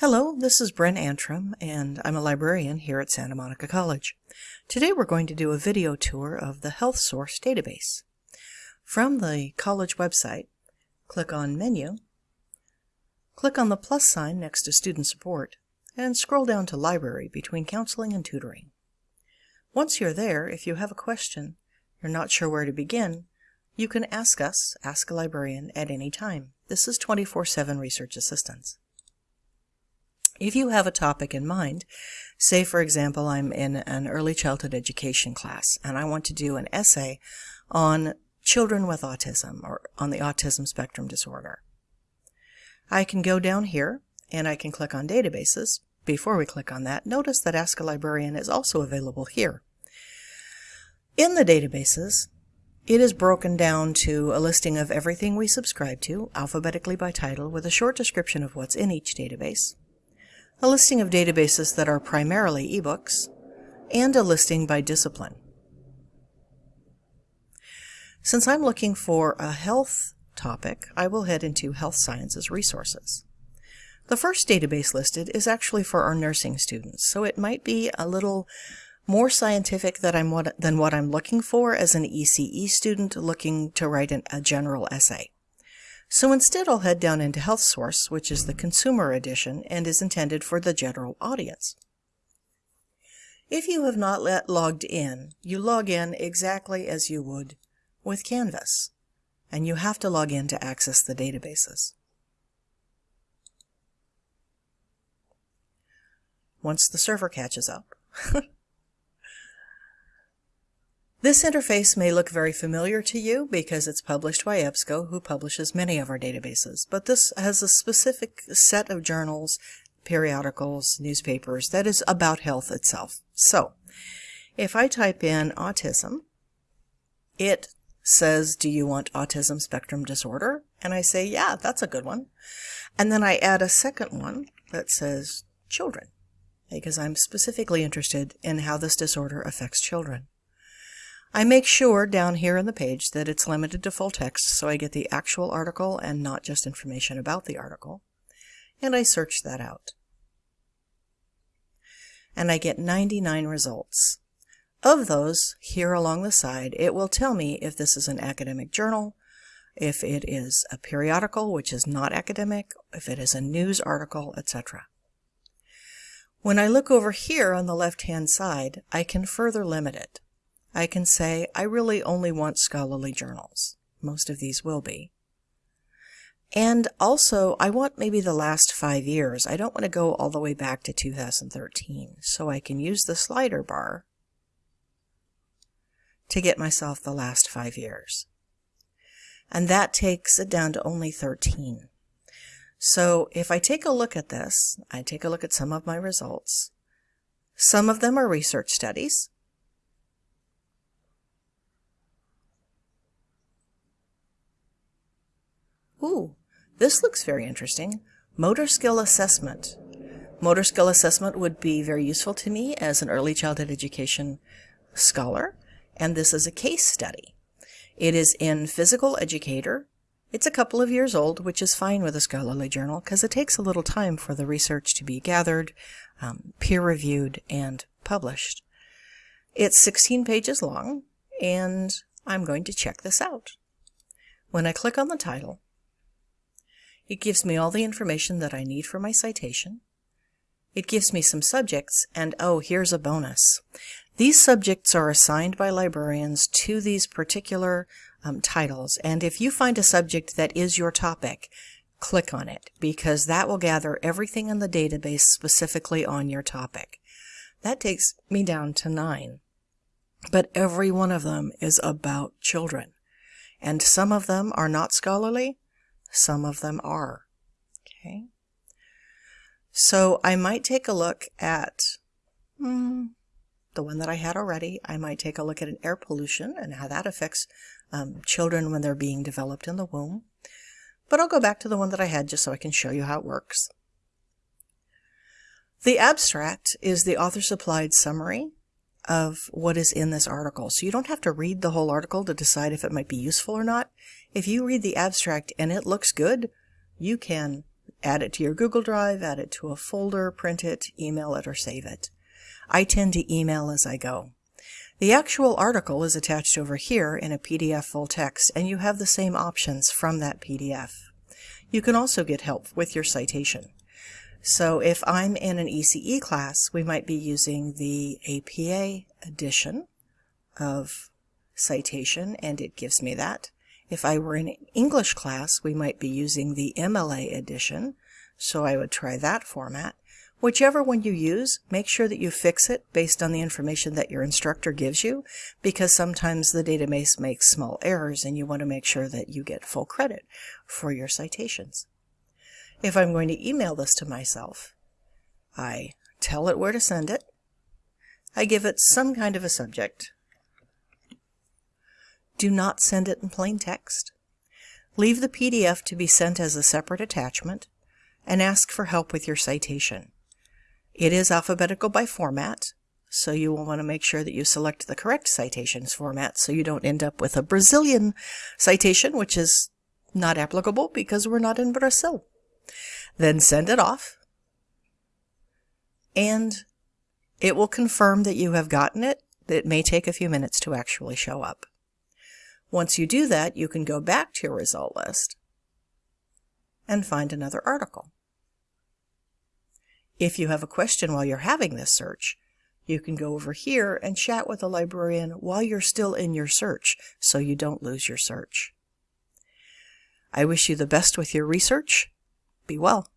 Hello, this is Bren Antrim, and I'm a librarian here at Santa Monica College. Today we're going to do a video tour of the Health Source database. From the college website, click on Menu, click on the plus sign next to Student Support, and scroll down to Library between Counseling and Tutoring. Once you're there, if you have a question, you're not sure where to begin, you can ask us, Ask a Librarian, at any time. This is 24-7 research assistance. If you have a topic in mind, say for example I'm in an early childhood education class and I want to do an essay on children with autism or on the autism spectrum disorder. I can go down here and I can click on databases. Before we click on that, notice that Ask a Librarian is also available here. In the databases, it is broken down to a listing of everything we subscribe to, alphabetically by title, with a short description of what's in each database, a listing of databases that are primarily ebooks, and a listing by discipline. Since I'm looking for a health topic, I will head into Health Sciences Resources. The first database listed is actually for our nursing students, so it might be a little more scientific than, I'm what, than what I'm looking for as an ECE student looking to write an, a general essay. So instead I'll head down into Health Source, which is the consumer edition and is intended for the general audience. If you have not let logged in, you log in exactly as you would with Canvas, and you have to log in to access the databases. Once the server catches up, This interface may look very familiar to you because it's published by EBSCO, who publishes many of our databases, but this has a specific set of journals, periodicals, newspapers that is about health itself. So, if I type in autism, it says, do you want autism spectrum disorder? And I say, yeah, that's a good one. And then I add a second one that says children, because I'm specifically interested in how this disorder affects children. I make sure down here in the page that it's limited to full text so I get the actual article and not just information about the article. And I search that out. And I get 99 results. Of those, here along the side, it will tell me if this is an academic journal, if it is a periodical, which is not academic, if it is a news article, etc. When I look over here on the left-hand side, I can further limit it. I can say I really only want scholarly journals. Most of these will be. And also, I want maybe the last five years. I don't want to go all the way back to 2013. So I can use the slider bar to get myself the last five years. And that takes it down to only 13. So if I take a look at this, I take a look at some of my results. Some of them are research studies. Ooh, this looks very interesting. Motor skill assessment. Motor skill assessment would be very useful to me as an early childhood education scholar, and this is a case study. It is in Physical Educator. It's a couple of years old, which is fine with a scholarly journal because it takes a little time for the research to be gathered, um, peer-reviewed, and published. It's 16 pages long, and I'm going to check this out. When I click on the title, it gives me all the information that I need for my citation. It gives me some subjects, and oh, here's a bonus. These subjects are assigned by librarians to these particular um, titles, and if you find a subject that is your topic, click on it, because that will gather everything in the database specifically on your topic. That takes me down to nine. But every one of them is about children. And some of them are not scholarly, some of them are. Okay. So I might take a look at mm, the one that I had already. I might take a look at an air pollution and how that affects um, children when they're being developed in the womb. But I'll go back to the one that I had just so I can show you how it works. The abstract is the author-supplied summary of what is in this article. So you don't have to read the whole article to decide if it might be useful or not. If you read the abstract and it looks good, you can add it to your Google Drive, add it to a folder, print it, email it, or save it. I tend to email as I go. The actual article is attached over here in a PDF full text, and you have the same options from that PDF. You can also get help with your citation. So if I'm in an ECE class, we might be using the APA edition of citation, and it gives me that. If I were in an English class, we might be using the MLA edition, so I would try that format. Whichever one you use, make sure that you fix it based on the information that your instructor gives you, because sometimes the database makes small errors and you want to make sure that you get full credit for your citations. If I'm going to email this to myself, I tell it where to send it, I give it some kind of a subject, do not send it in plain text. Leave the PDF to be sent as a separate attachment, and ask for help with your citation. It is alphabetical by format, so you will want to make sure that you select the correct citations format so you don't end up with a Brazilian citation, which is not applicable because we're not in Brazil. Then send it off, and it will confirm that you have gotten it. It may take a few minutes to actually show up. Once you do that, you can go back to your result list and find another article. If you have a question while you're having this search, you can go over here and chat with a librarian while you're still in your search so you don't lose your search. I wish you the best with your research. Be well.